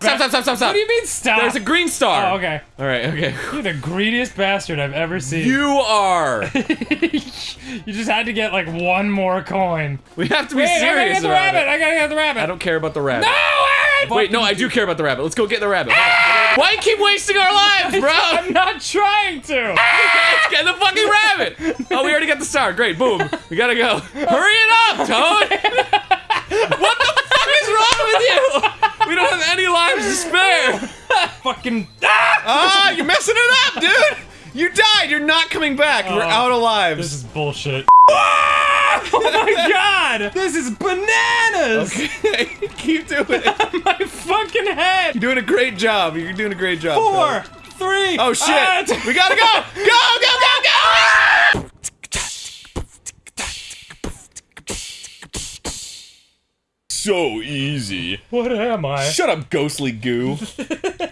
Stop, stop, stop, stop, stop. What do you mean stop? There's a green star. Oh, okay. All right, okay. You're the greediest bastard I've ever seen. You are. You just had to get like one more coin. We have to be Wait, I gotta serious get the rabbit. it. I gotta get the rabbit. I don't care about the rabbit. No, Aaron! Wait, no, I do care about the rabbit. Let's go get the rabbit. Ah! Why keep wasting our lives, bro? I'm not trying to. Let's get the fucking rabbit. Oh, we already got the star. Great, boom. We gotta go. Hurry it up, Toad. what the fuck is wrong with you? We don't have any lives to spare. Fucking. Ah! Ah, you're messing it up, dude. You died. You're not coming back. We're Oh, out of lives. This is bullshit. oh my god! This is bananas! Okay, keep doing it. My fucking head! You're doing a great job. You're doing a great job. Four, three. Oh shit! we gotta go! Go! Go! Go! Go! So easy. what am I? Shut up, ghostly goo.